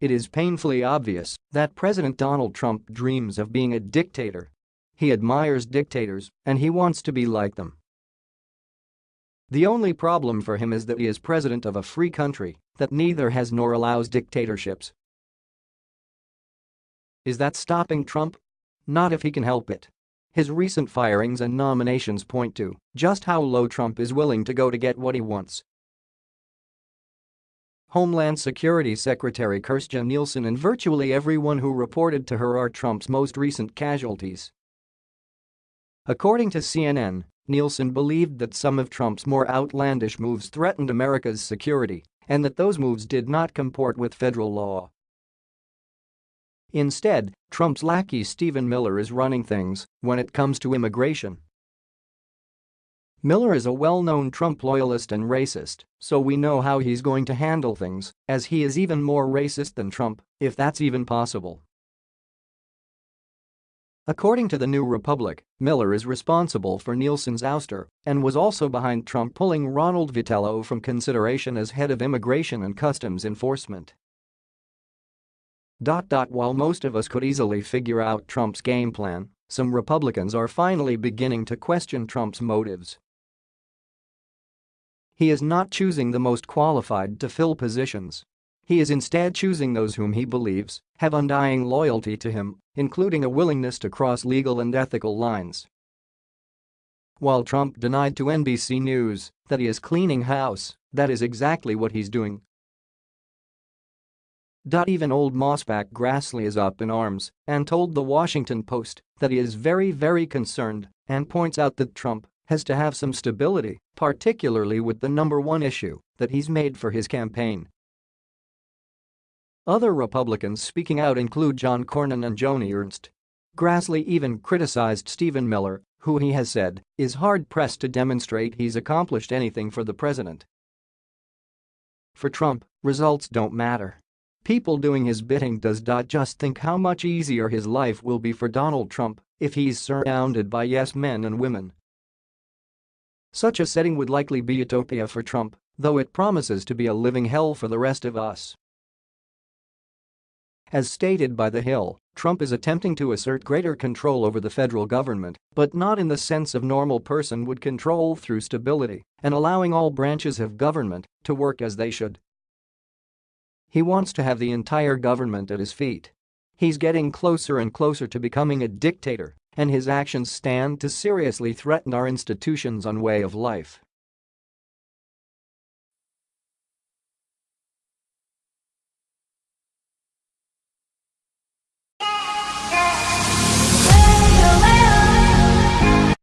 It is painfully obvious that President Donald Trump dreams of being a dictator. He admires dictators and he wants to be like them. The only problem for him is that he is president of a free country that neither has nor allows dictatorships. Is that stopping Trump? Not if he can help it. His recent firings and nominations point to just how low Trump is willing to go to get what he wants. Homeland Security Secretary Kirstjen Nielsen and virtually everyone who reported to her are Trump's most recent casualties. According to CNN, Nielsen believed that some of Trump's more outlandish moves threatened America's security and that those moves did not comport with federal law. Instead, Trump's lackey Stephen Miller is running things when it comes to immigration. Miller is a well-known Trump loyalist and racist, so we know how he's going to handle things, as he is even more racist than Trump, if that's even possible. According to the New Republic, Miller is responsible for Nielsen's ouster and was also behind Trump pulling Ronald Vitiello from consideration as head of Immigration and Customs Enforcement. While most of us could easily figure out Trump's game plan, some Republicans are finally beginning to question Trump's motives. He is not choosing the most qualified to fill positions. He is instead choosing those whom he believes have undying loyalty to him, including a willingness to cross legal and ethical lines. While Trump denied to NBC News that he is cleaning house, that is exactly what he's doing. Even old mossback Grassley is up in arms and told The Washington Post that he is very very concerned and points out that Trump has to have some stability, particularly with the number one issue that he's made for his campaign. Other Republicans speaking out include John Cornyn and Joni Ernst. Grassley even criticized Stephen Miller, who he has said is hard-pressed to demonstrate he's accomplished anything for the president. For Trump, results don't matter. People doing his bidding does just think how much easier his life will be for Donald Trump if he's surrounded by yes men and women such a setting would likely be utopia for Trump, though it promises to be a living hell for the rest of us. As stated by The Hill, Trump is attempting to assert greater control over the federal government, but not in the sense of normal person would control through stability and allowing all branches of government to work as they should. He wants to have the entire government at his feet. He's getting closer and closer to becoming a dictator and his actions stand to seriously threaten our institutions and way of life.